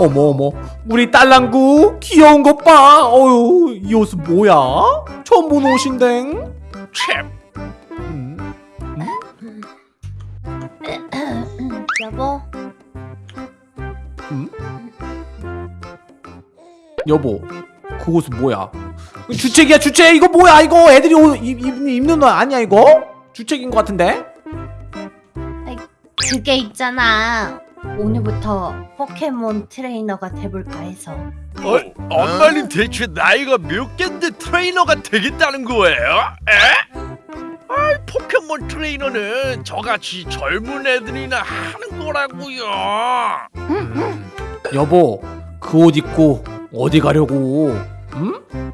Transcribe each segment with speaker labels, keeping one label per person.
Speaker 1: 어머 어머. 우리 딸랑구 귀여운 것봐. 어휴 이 옷은 뭐야? 처음 보는 옷인데.
Speaker 2: 참.
Speaker 1: 음,
Speaker 3: 여보.
Speaker 1: 여보 그 옷은 뭐야? 주책이야 주책. 이거 뭐야? 이거 애들이 옷 입, 입, 입는 옷 아니야 이거? 주책인 것 같은데?
Speaker 3: 그게 있잖아 오늘부터 포켓몬 트레이너가 돼볼까 해서
Speaker 2: 어, 엄마는 대체 나이가 몇 갠데 트레이너가 되겠다는 거예요? 에? 아이 포켓몬 트레이너는 저같이 젊은 애들이나 하는 거라고요
Speaker 1: 여보 그 옷 입고 어디 가려고 음?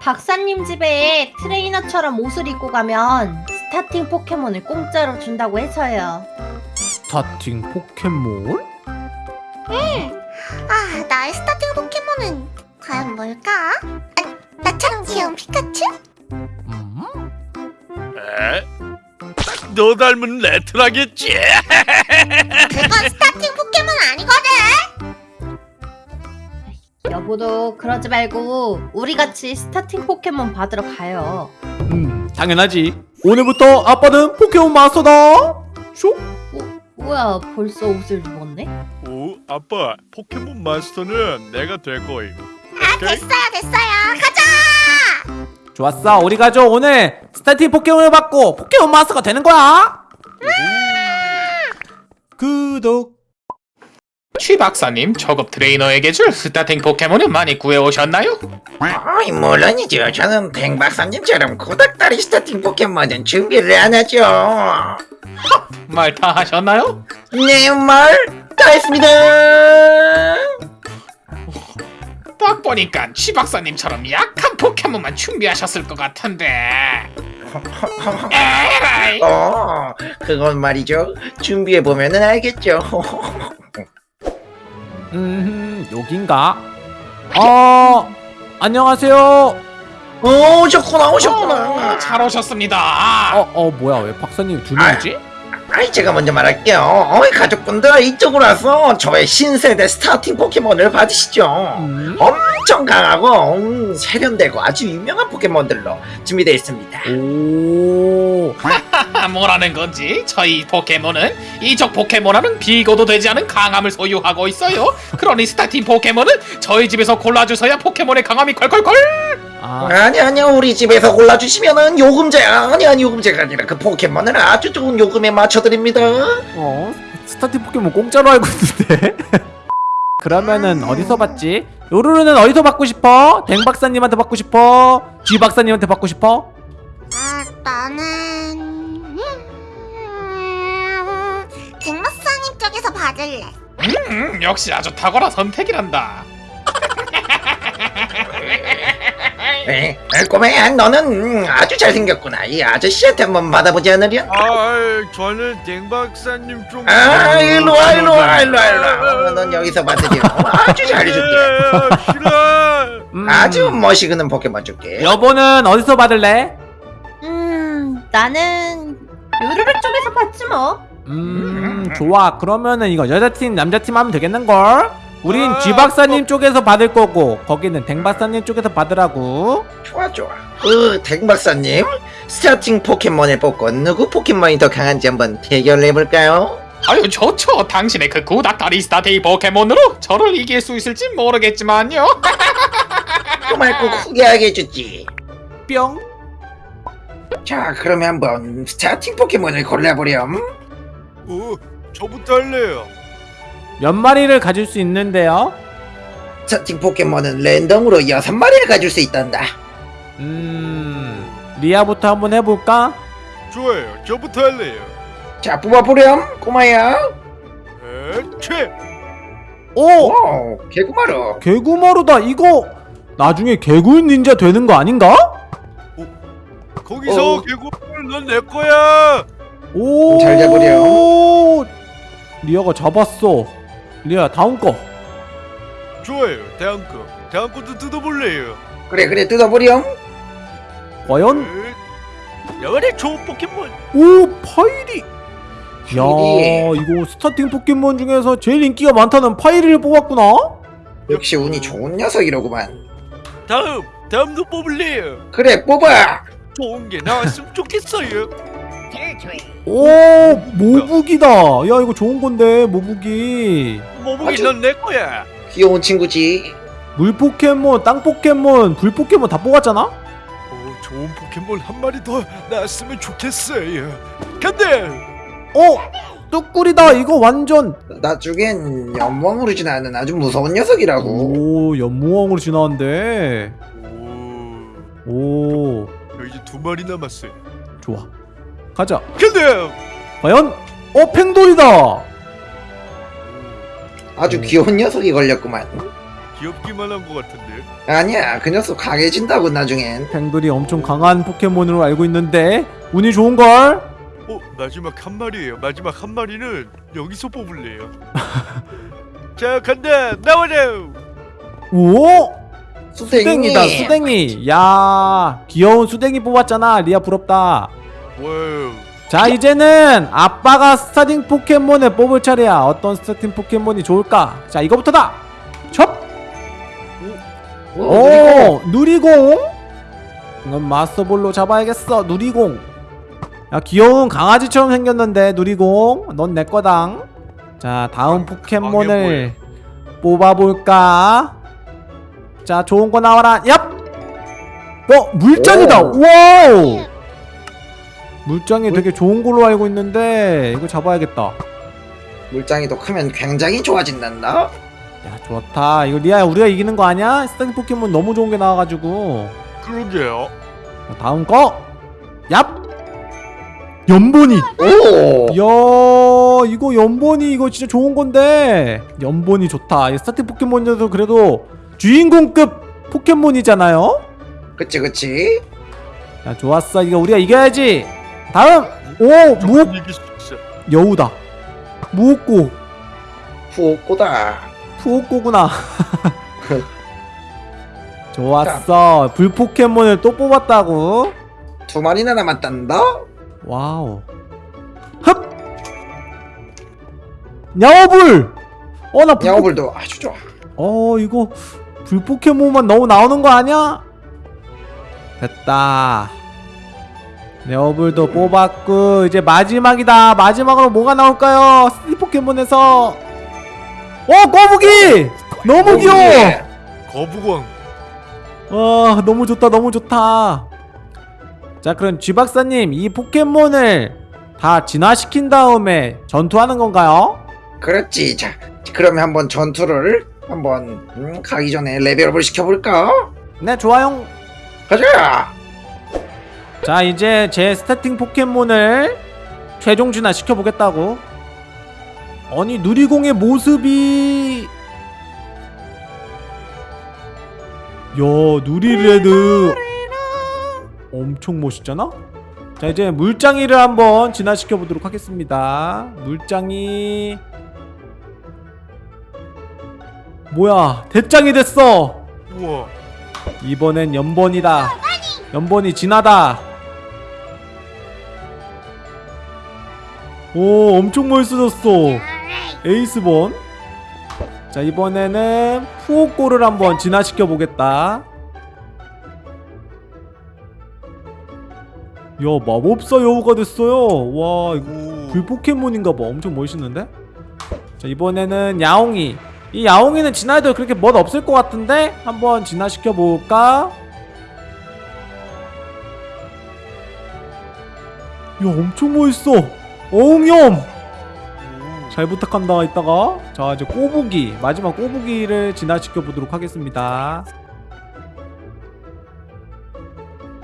Speaker 3: 박사님 집에 트레이너처럼 옷을 입고 가면 스타팅 포켓몬을 공짜로 준다고 해서요
Speaker 1: 스타팅 포켓몬?
Speaker 4: 아, 나의 스타팅 포켓몬은 과연 뭘까? 아, 나처럼 귀여운 피카츄?
Speaker 1: 음?
Speaker 2: 에? 딱 너 닮은 레트라겠지?
Speaker 4: 그건 스타팅 포켓몬 아니거든!
Speaker 3: 여보도 그러지 말고 우리 같이 스타팅 포켓몬 받으러 가요
Speaker 1: 음 당연하지 오늘부터 아빠는 포켓몬 마스터다 쇼?
Speaker 3: 어, 뭐야 벌써 옷을 입었네?
Speaker 2: 오 아빠 포켓몬 마스터는 내가 될 거임
Speaker 4: 아, 됐어요, 됐어요. 가자!
Speaker 1: 좋았어 우리 가족 오늘 스타팅 포켓몬을 받고 포켓몬 마스터가 되는 거야 구독
Speaker 5: 취 박사님 저급 트레이너에게 줄 스타팅 포켓몬은 많이 구해오셨나요?
Speaker 6: 어이 물론이죠 저는 댕 박사님처럼 고닥다리 스타팅 포켓몬은 준비를 안 하죠
Speaker 5: 말 다 하셨나요?
Speaker 6: 네 말 다 했습니다.
Speaker 5: 딱 보니까 취 박사님처럼 약한 포켓몬만 준비하셨을 것 같은데. 에라이.
Speaker 6: 어. 그건 말이죠. 준비해 보면은 알겠죠.
Speaker 1: 음 여긴가? 어 안녕하세요
Speaker 6: 오 오셨구나 오셨구나.
Speaker 5: 어, 잘 오셨습니다.
Speaker 1: 어 어 뭐야 왜 박사님 두 명이지?
Speaker 6: 아이 제가 먼저 말할게요. 어이 가족분들 이쪽으로 와서 저의 신세대 스타팅 포켓몬을 받으시죠.
Speaker 1: 음?
Speaker 6: 엄청 강하고 음, 세련되고 아주 유명한 포켓몬들로 준비되어 있습니다.
Speaker 1: 오.
Speaker 5: 아, 뭐라는 건지? 저희 포켓몬은 이쪽 포켓몬과는 비교도 되지 않은 강함을 소유하고 있어요. 그러니 스타팅 포켓몬은 저희 집에서 골라주셔야 포켓몬의 강함이 콸콸콸
Speaker 1: 아,
Speaker 6: 아니 아니요 우리 집에서 골라주시면은 요금제 아니 아니 요금제가 아니라 그 포켓몬을 아주 좋은 요금에 맞춰드립니다
Speaker 1: 어 스타팅 포켓몬 공짜로 알고 있는데 그러면은 어디서 받지? 요루루는 어디서 받고 싶어? 댕 박사님한테 받고 싶어? 쥐 박사님한테 받고 싶어?
Speaker 4: 아, 나는... 음... 갱마사님 쪽에서 받을래.
Speaker 5: 음, 역시 아주 탁월한 선택이란다
Speaker 6: 에, 에, 꼬매야 너는 음, 아주 잘생겼구나. 이 아저씨한테 한번 받아보지 않으려?
Speaker 2: 아 저는 댕 박사님 좀
Speaker 6: 아 일로와 일로와 일로와 일로와. 어, 넌 여기서 받으려 아주 잘해줄게.
Speaker 2: 에, 싫어.
Speaker 1: 음,
Speaker 6: 아주 멋있는 포켓몬 줄게.
Speaker 1: 여보는 어디서 받을래?
Speaker 3: 음 나는 요르르 쪽에서 받지 뭐.
Speaker 1: 음 좋아. 그러면은 이거 여자팀 남자팀 하면 되겠는걸? 우린
Speaker 2: 아,
Speaker 1: 쥐 박사님 쪽에서 받을 거고 거기는 댕 박사님 쪽에서 받으라고.
Speaker 6: 좋아 좋아. 그 댕박사님 스타팅 포켓몬을 뽑고 누구 포켓몬이 더 강한지 한번 대결을 해볼까요?
Speaker 5: 아유 좋죠. 당신의 그 구닥다리 스타팅 포켓몬으로 저를 이길 수 있을지 모르겠지만요.
Speaker 6: 정말 꼭 후회하게 해주지.
Speaker 1: 뿅.
Speaker 6: 자 그러면 한번 스타팅 포켓몬을 골라보렴.
Speaker 2: 어, 저부터 할래요
Speaker 1: 몇 마리를 가질 수 있는데요?
Speaker 6: 스타팅 포켓몬은 랜덤으로 여섯 마리를 가질 수 있단다
Speaker 1: 음 리아부터 한번 해볼까?
Speaker 2: 좋아요 저부터 할래요
Speaker 6: 자 뽑아보렴 꼬마야
Speaker 2: 에채
Speaker 1: 오!
Speaker 6: 오 개구마르
Speaker 1: 개구마르다 이거 나중에 개굴닌자 되는 거 아닌가?
Speaker 2: 거기서
Speaker 6: 어.
Speaker 2: 개구마르 넌 내 거야
Speaker 1: 오!
Speaker 6: 잘 잡으렴.
Speaker 1: 리아가 잡았어 리아 다음 거.
Speaker 2: 좋아요. 다음 거. 다음 것도 뜯어볼래요?
Speaker 6: 그래 그래 뜯어보렴.
Speaker 1: 과연?
Speaker 2: 에, 내가 좋은 포켓몬.
Speaker 1: 오 파이리. 야 이거 스타팅 포켓몬 중에서 제일 인기가 많다는 파이리를 뽑았구나?
Speaker 6: 역시 운이 좋은 녀석이로구만.
Speaker 2: 다음 다음도 뽑을래요.
Speaker 6: 그래 뽑아.
Speaker 2: 좋은 게 나왔으면 좋겠어요.
Speaker 1: 오 모북이다. 야 이거 좋은 건데 모북이
Speaker 2: 모북이
Speaker 6: 아주-
Speaker 2: 넌 내 거야.
Speaker 6: 귀여운 친구지
Speaker 1: 물 포켓몬 땅 포켓몬 불 포켓몬 다 뽑았잖아?
Speaker 2: 어, 좋은 포켓몬 한 마리 더 나왔으면 좋겠어요. 간다.
Speaker 1: 어 뚝꿀이다 이거 완전
Speaker 6: 나중엔 연몽으로 지나는 아주 무서운 녀석이라고
Speaker 1: 오 연무왕으로 지나는데
Speaker 2: 오,
Speaker 1: 오
Speaker 2: 저 이제 두 마리 남았어요.
Speaker 1: 좋아 가자
Speaker 2: 간다.
Speaker 1: 과연 어 팽돌이다
Speaker 6: 아주 귀여운 녀석이 걸렸구만
Speaker 2: 귀엽기만 한 것 같은데.
Speaker 6: 아니야 그 녀석 강해진다고 나중엔
Speaker 1: 팽돌이 엄청 강한 포켓몬으로 알고 있는데 운이 좋은걸
Speaker 2: 어 마지막 한 마리예요. 마지막 한 마리는 여기서 뽑을래요. 자 간다 나와라.
Speaker 1: 오
Speaker 6: 수댕이
Speaker 1: 수댕이다 수댕이 야 귀여운 수댕이 뽑았잖아 리아 부럽다
Speaker 2: 와우.
Speaker 1: 자 이제는 아빠가 스타팅 포켓몬을 뽑을 차례야. 어떤 스타팅 포켓몬이 좋을까? 자 이거부터다. 첩!
Speaker 6: 오,
Speaker 1: 오 누리공. 이건 마스터볼로 잡아야겠어 누리공. 야 귀여운 강아지처럼 생겼는데 누리공 넌 내 거당. 자 다음 포켓몬을 뽑아볼까? 자 좋은 거 나와라. 얍! 어, 물짱이다.
Speaker 6: 오.
Speaker 1: 와우 물짱이 되게 좋은 걸로 알고 있는데 이거 잡아야겠다.
Speaker 6: 물짱이 더 크면 굉장히 좋아진단다?
Speaker 1: 야 좋다. 이거 리아야 우리가 이기는 거 아니야? 스타팅 포켓몬 너무 좋은 게 나와가지고.
Speaker 2: 그러게요.
Speaker 1: 자, 다음 거. 얍! 염버니.
Speaker 6: 오!
Speaker 1: 이야 이거 염버니 이거 진짜 좋은 건데. 염버니 좋다. 이 스타팅 포켓몬에도 그래도 주인공급 포켓몬이잖아요?
Speaker 6: 그치 그치.
Speaker 1: 자 좋았어. 이거 우리가 이겨야지 다음 오
Speaker 2: 있어.
Speaker 1: 여우다. 푸호꼬?
Speaker 6: 푸호꼬다.
Speaker 1: 푸호꼬구나. 좋았어. 불 포켓몬을 또 뽑았다고.
Speaker 6: 두 마리나 남았단다?
Speaker 1: 와우. 흡! 냐오불! 어 나 불
Speaker 6: 냐오불도 아주 좋아.
Speaker 1: 어 이거 불 포켓몬만 너무 나오는 거 아니야? 됐다 네오불도 뽑았고 이제 마지막이다 마지막으로 뭐가 나올까요? 스티 포켓몬에서 어 거북이! 너무 귀여워!
Speaker 2: 거북왕.
Speaker 1: 와 너무 좋다 너무 좋다 자 그럼 쥐박사님 이 포켓몬을 다 진화시킨 다음에 전투하는 건가요?
Speaker 6: 그렇지 자 그러면 한번 전투를 한번 음, 가기 전에 레벨업을 시켜볼까
Speaker 1: 네 좋아요
Speaker 6: 가자
Speaker 1: 자 이제 제 스타팅 포켓몬을 최종 진화 시켜 보겠다고 아니 누리공의 모습이 야 누리레드 엄청 멋있잖아? 자 이제 물장이를 한번 진화시켜 보도록 하겠습니다 물장이 뭐야 대장이 됐어
Speaker 2: 우와.
Speaker 1: 이번엔 연번이다. 연번이 진하다. 오, 엄청 멋있어졌어. 에이스본. 자, 이번에는 푸오꼬를 한번 진화시켜 보겠다. 야, 마법사 여우가 됐어요. 와, 이거
Speaker 2: 오.
Speaker 1: 불 포켓몬인가 봐. 엄청 멋있는데? 자, 이번에는 야옹이. 이 야옹이는 진화해도 그렇게 멋 없을 것 같은데? 한번 진화시켜 볼까? 야, 엄청 멋있어. 어웅염!
Speaker 2: 오.
Speaker 1: 잘 부탁한다, 이따가. 자, 이제 꼬부기. 마지막 꼬부기를 진화시켜 보도록 하겠습니다.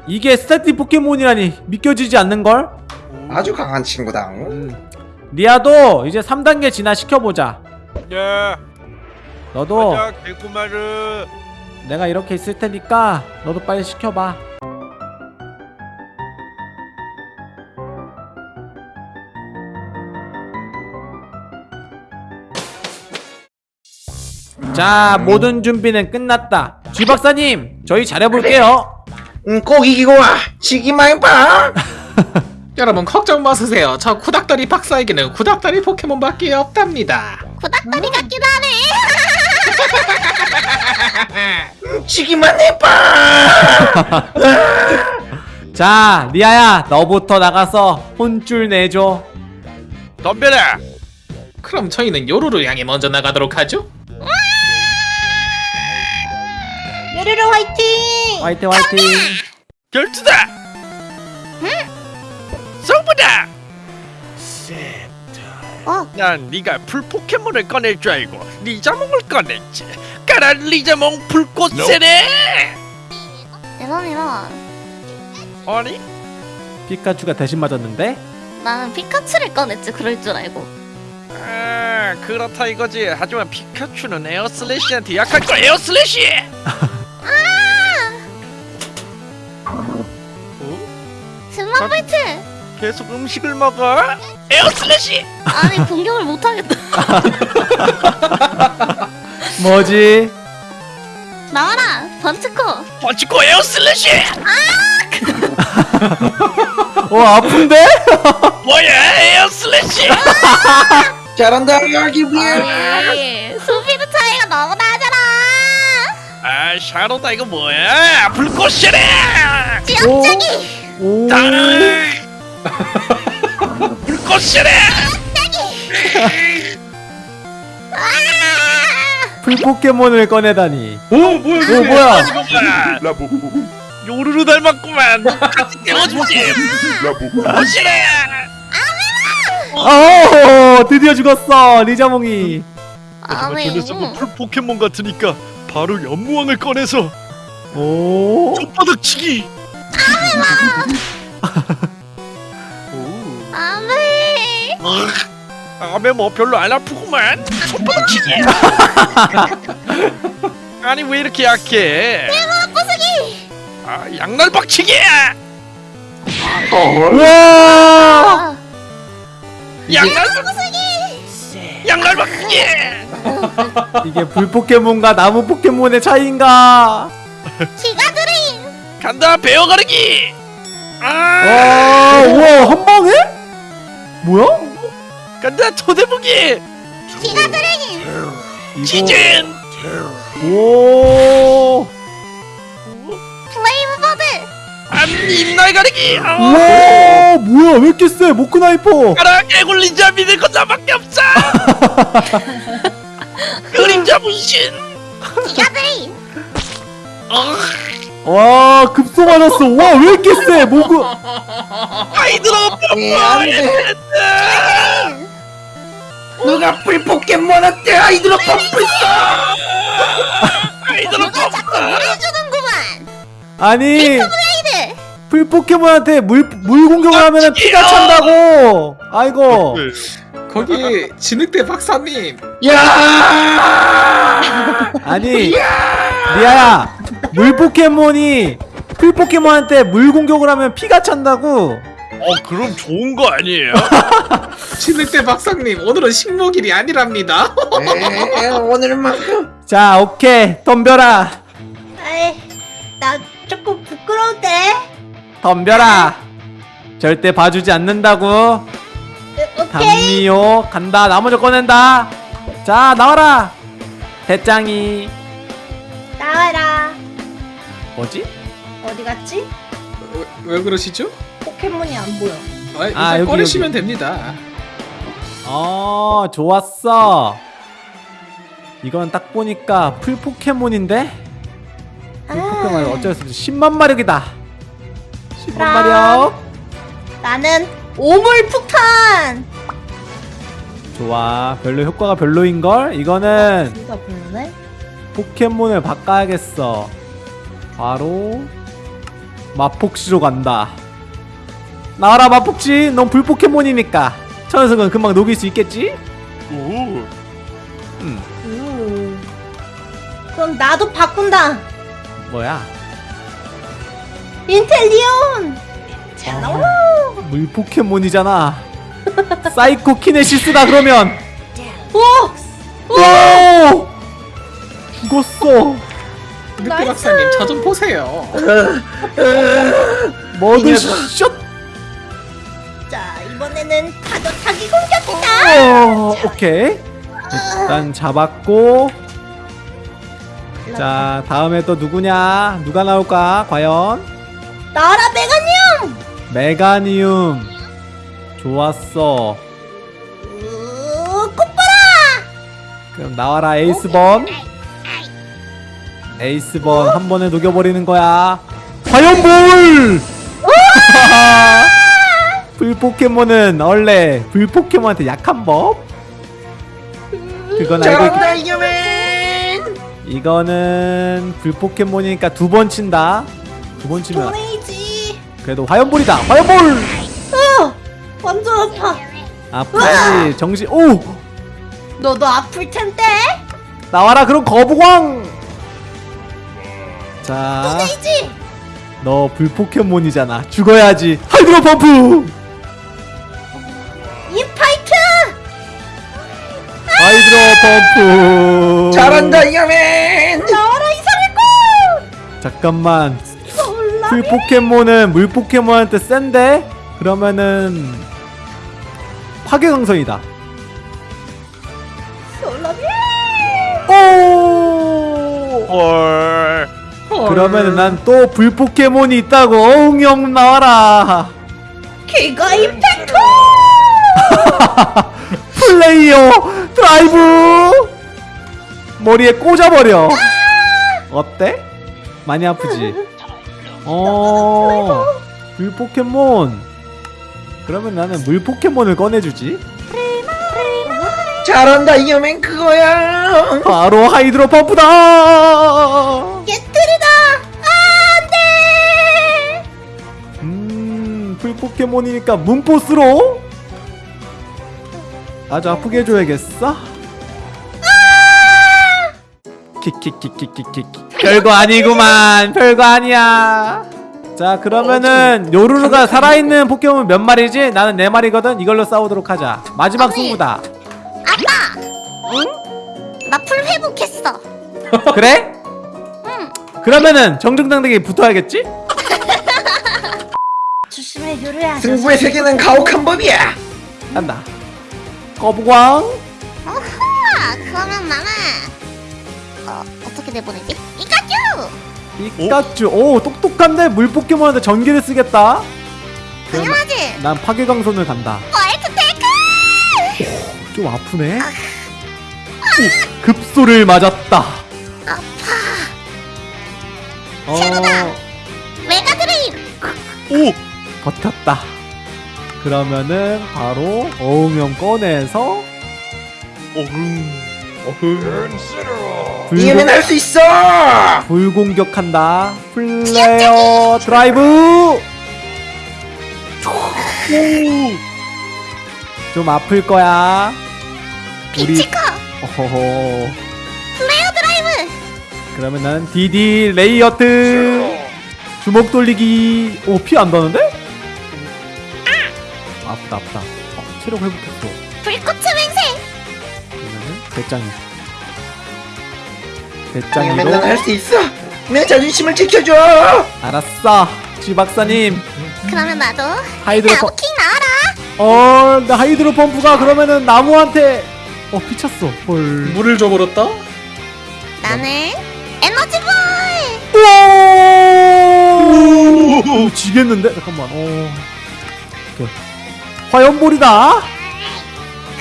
Speaker 1: 이게 스타티 포켓몬이라니 믿겨지지 않는걸?
Speaker 2: 오.
Speaker 6: 아주 강한 친구다
Speaker 1: 음. 리아도 이제 3단계 진화시켜보자.
Speaker 2: 야.
Speaker 1: 너도
Speaker 2: 가자.
Speaker 1: 내가 이렇게 있을 테니까 너도 빨리 시켜봐. 자, 모든 준비는 끝났다. 쥐 박사님, 저희 잘해볼게요.
Speaker 6: 음, 꼭 이기고 와 지기만 해봐
Speaker 5: 여러분 걱정 마세요. 저 구닥다리 박사에게는 구닥다리 포켓몬밖에 없답니다.
Speaker 4: 구닥다리 같기도 하네.
Speaker 6: 치기만 해봐
Speaker 1: 자 리아야 너부터 나가서 혼줄 내줘
Speaker 7: 덤벼라
Speaker 5: 그럼 저희는 요루루 향해 먼저 나가도록 하죠.
Speaker 3: 요르르 화이팅!
Speaker 1: 화이팅 화이팅.
Speaker 7: 결투다! 승부다!
Speaker 4: 어.
Speaker 7: 난 네가 풀 포켓몬을 꺼낼 줄 알고 리자몽을 꺼냈지. 가라 리자몽 불꽃 세례
Speaker 4: 이런 이런.
Speaker 7: 아니?
Speaker 1: 피카츄가 대신 맞았는데?
Speaker 4: 나는 피카츄를 꺼냈지 그럴 줄 알고.
Speaker 7: 아 그렇다 이거지. 하지만 피카츄는 에어슬래시한테 약할 거 에어슬래시 어?
Speaker 4: 스마블트.
Speaker 7: 계속 음식을 먹어? Air Slash!
Speaker 4: 아니 공격을 못 하겠다.
Speaker 1: 뭐지?
Speaker 4: 나와라 번치코.
Speaker 7: 번치코 에어 슬래시!
Speaker 1: 어 아픈데?
Speaker 7: 뭐야 Air Slash!
Speaker 6: 잘한다 여기
Speaker 4: 아니 스피드 차이가 너무 나잖 아.
Speaker 7: 아 샤로다 이거 뭐야? 불꽃 세례
Speaker 4: 지역적이.
Speaker 7: 오땅 불꽃 세례
Speaker 1: 풀포켓몬을 꺼내다니.
Speaker 5: 오 뭐야?
Speaker 1: 오 뭐야?
Speaker 7: 이거만 요루루 닮았구만. 같이 태워주지? 불꽃 세례
Speaker 1: 어 드디어 죽었어 리자몽이.
Speaker 7: 하지만
Speaker 4: 아니.
Speaker 7: 저 녀석은 풀 포켓몬 같으니까 바로 연무왕을 꺼내서
Speaker 1: 오.
Speaker 7: 손바닥치기.
Speaker 4: 안돼.
Speaker 7: 아메! 뭐 별로 안 아프구만. 손바닥치기. 아니 왜 이렇게 약해?
Speaker 4: 부수기.
Speaker 7: 아 양날 박치기!
Speaker 1: 우와!
Speaker 4: 아,
Speaker 7: 양날박치기 양날박치기
Speaker 1: 이게 불 포켓몬과 나무 포켓몬의 차이인가?
Speaker 4: 기가 드림.
Speaker 7: 간다 베어 가르기! 아!
Speaker 1: 와 우와 한 방에? 뭐야?
Speaker 7: 간다 토대무기!
Speaker 4: 기가 드림.
Speaker 7: 지진
Speaker 1: 오
Speaker 7: 잎날 가르기. 아,
Speaker 1: 우와 뭐야 왜 이렇게 세 모크나이퍼.
Speaker 7: 가라 개굴닌자 믿을 건 나밖에 없어. 그림자 분신.
Speaker 4: Giga Drain.
Speaker 7: 어,
Speaker 1: 와 급소 맞았어. 와 왜 이렇게 세 모크.
Speaker 7: 아이들아
Speaker 6: 안돼. 누가 풀 포켓몬한테 Hydro Pump
Speaker 7: 아이들아
Speaker 4: 누가 자꾸 물을 주는구만.
Speaker 1: 아니 풀 포켓몬한테 물, 물 공격을 하면 피가 찬다고! 아이고
Speaker 5: 거기 진흙대 박사님.
Speaker 6: 야!
Speaker 1: 아니 리아야 물 포켓몬이 풀 포켓몬한테 물 공격을 하면 피가 찬다고.
Speaker 7: 어 그럼 좋은 거 아니에요?
Speaker 5: 진흙대 박사님 오늘은 식목일이 아니랍니다.
Speaker 6: 에, 오늘만큼
Speaker 1: 자 오케이. 덤벼라.
Speaker 3: 아이, 나 조금 부끄러운데?
Speaker 1: 덤벼라 절대 봐주지 않는다고
Speaker 3: 오케이.
Speaker 1: 단미호 간다 나 먼저 꺼낸다 자 나와라 대짱이
Speaker 3: 나와라.
Speaker 1: 뭐지?
Speaker 3: 어디 갔지?
Speaker 5: 왜, 왜 그러시죠?
Speaker 3: 포켓몬이 안 보여.
Speaker 5: 아, 일단
Speaker 1: 아, 여기,
Speaker 5: 꺼내시면
Speaker 1: 여기.
Speaker 5: 됩니다.
Speaker 1: 어 좋았어 이건 딱 보니까 풀 포켓몬인데 풀 포켓몬
Speaker 3: 아.
Speaker 1: 어쩔 수 없이 10만 마력이다 10만
Speaker 3: 그럼.
Speaker 1: 마력
Speaker 3: 나는 오물 폭탄.
Speaker 1: 좋아 별로 효과가 별로인 걸 이거는
Speaker 3: 진짜 별로네.
Speaker 1: 포켓몬을 바꿔야겠어 바로 마폭시로 간다 나와라 마폭시 넌 불포켓몬이니까 저 녀석은 금방 녹일 수 있겠지?
Speaker 7: 오
Speaker 1: 음
Speaker 3: 오. 그럼 나도 바꾼다.
Speaker 1: 뭐야
Speaker 3: 인텔리온. 자 나와.
Speaker 1: 물 포켓몬이잖아 Psychokinesis다 그러면
Speaker 3: 오.
Speaker 1: 오 죽었어
Speaker 5: 늑대
Speaker 3: nice.
Speaker 5: 박사님 저 좀 보세요.
Speaker 1: 머드
Speaker 6: 이 녀석.
Speaker 1: 샷
Speaker 3: 이번에는 파도 타기 공격이다.
Speaker 1: 어, 오케이. 일단 잡았고. 자, 다음에 또 누구냐? 누가 나올까? 과연?
Speaker 3: 나라 메가니움.
Speaker 1: 메가니움. 좋았어.
Speaker 3: 으, 꽃보라.
Speaker 1: 그럼 나와라 에이스번. 에이스번 한 번에 녹여버리는 거야. 화염볼! 불 포켓몬은 원래 불 포켓몬한테 약한 법. 그건 알고 있... 이거는 불 포켓몬이니까 두 번 친다. 두 번 치면. 그래도 화염볼이다. 화염볼!
Speaker 3: 어, 완전 아파.
Speaker 1: 아프지 정신. 오
Speaker 3: 너도 아플 텐데.
Speaker 1: 나와라 그럼 거북왕. 자,
Speaker 3: 또 내야지.
Speaker 1: 너 불 포켓몬이잖아. 죽어야지. Hydro Pump. Infight. Hydro Pump.
Speaker 6: 잘한다 잉여맨
Speaker 3: 나라 이상할
Speaker 1: 잠깐만.
Speaker 3: 거. 올라.
Speaker 1: 풀 포켓몬은 물 포켓몬한테 센데? 그러면은 파괴 광선이다.
Speaker 3: Solar Beam.
Speaker 1: 오!
Speaker 2: 헐.
Speaker 1: 그러면은 난 또 불 포켓몬이 있다고 어흥염 나와라. Giga Impact. Flare Drive 머리에 꽂아버려. 어때? 많이 아프지? 어. 물 포켓몬. 그러면 나는 물 포켓몬을 꺼내주지.
Speaker 6: 잘한다 잉여맨 그거야
Speaker 1: 바로 Hydro Pump다.
Speaker 3: 깨뜨리다. 안돼.
Speaker 1: 음, 풀 포켓몬이니까 Moonforce로 아주 아프게 해줘야겠어. 킥킥킥킥킥킥. 별거 아니구만. 별거 아니야. 자, 그러면은 요루루가 살아있는 포켓몬 몇 마리지? 나는 네 마리거든. 이걸로 싸우도록 하자. 마지막
Speaker 4: 아니.
Speaker 1: 승부다.
Speaker 4: 아빠. 응? 나 풀 회복했어.
Speaker 1: 그래?
Speaker 4: 응.
Speaker 1: 그러면은 정정당당히 붙어야겠지?
Speaker 3: 조심해 요루야.
Speaker 6: 승부의 세계는 가혹한 법이야
Speaker 1: 간다. 거부광.
Speaker 4: 어허. 그러면 나는 어 어떻게 내보내지?
Speaker 1: 피카츄. 오, 똑똑한데 물 포켓몬한테 전기를 쓰겠다.
Speaker 4: 당연하지.
Speaker 1: 난 파괴광선을 간다.
Speaker 4: White Take.
Speaker 1: 좀 아프네. 오, 급소를 맞았다.
Speaker 4: 아파.
Speaker 1: 어,
Speaker 4: Mega Drain.
Speaker 2: 오.
Speaker 1: 버텼다. 그러면은 바로 어흥염 꺼내서
Speaker 2: 어흥. 어흥.
Speaker 1: 불공,
Speaker 6: 할수 있어
Speaker 1: 불공격한다. Flare Drive. 좀 아플 거야.
Speaker 4: 피카츄.
Speaker 1: 어허허.
Speaker 4: Flare Drive.
Speaker 1: 그러면 난 DD Lariat 주먹 돌리기 오 피 안 나는데? 아프다 아프다 어, 체력 회복했어
Speaker 4: 불꽃의 맹세.
Speaker 1: 그러면은 배짱이 배짱이로.
Speaker 6: 넌할수 있어. 내 자존심을 지켜줘.
Speaker 1: 알았어. 쥐 박사님.
Speaker 4: 그러면 나도
Speaker 1: 하이드로 펌
Speaker 4: 나무킹 나와라.
Speaker 1: 어, 나 하이드로 펌프가 그러면은 나무한테 어 피쳤어. 헐.
Speaker 5: 물을 줘버렸다?
Speaker 4: 나는 에너지 볼.
Speaker 1: 오! 지겠는데? 잠깐만. 어. 오케이. 화염볼이다.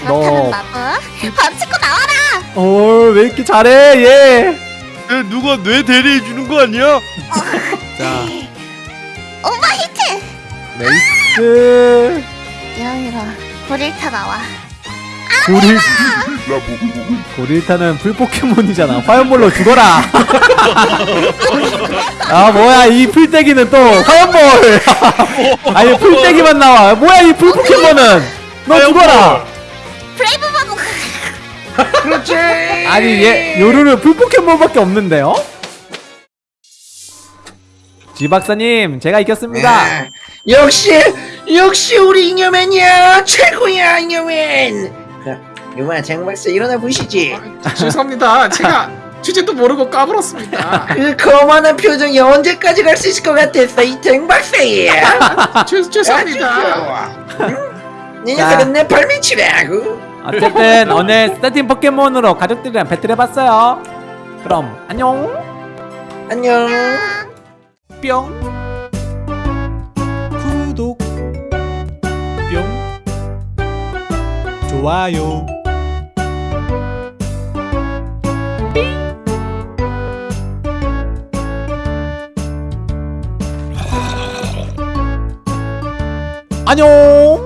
Speaker 4: 그렇다면
Speaker 1: 너-
Speaker 4: 나도 번치코 나와라.
Speaker 1: 어왜 이렇게 잘해? 얘
Speaker 2: 야, 누가 뇌 대리해 주는 거 아니야?
Speaker 1: 자,
Speaker 4: Overheat.
Speaker 1: 레이스
Speaker 4: 이러이러 고릴타 나와.
Speaker 1: 고릴 고릴타는 풀 포켓몬이잖아. 화염볼로 죽어라. 아 뭐야 이 풀떼기는 또 화염볼. 아니 풀떼기만 나와. 뭐야 이 풀 포켓몬은 너 죽어라.
Speaker 4: Brave.
Speaker 6: 그렇지
Speaker 1: 아니 얘 요루는 풀 포켓몬밖에 없는데요? 지 박사님 제가 이겼습니다.
Speaker 6: 아, 역시 역시 우리 잉여맨이야 최고야 잉여맨 이마 장 박사 일어나 보시지
Speaker 5: 죄송합니다. 제가 주제도 모르고 까불었습니다.
Speaker 6: 그 거만한 표정이 언제까지 갈 수 있을 것 같았어 이 댕박사야
Speaker 5: 죄, 죄송합니다.
Speaker 6: 이
Speaker 1: 자.
Speaker 6: 녀석은 내 발밑이라고.
Speaker 1: 어쨌든 오늘 스타팅 포켓몬으로 가족들이랑 배틀해봤어요. 그럼 안녕.
Speaker 6: 안녕.
Speaker 1: 뿅. 구독. 뿅. 좋아요. 안녕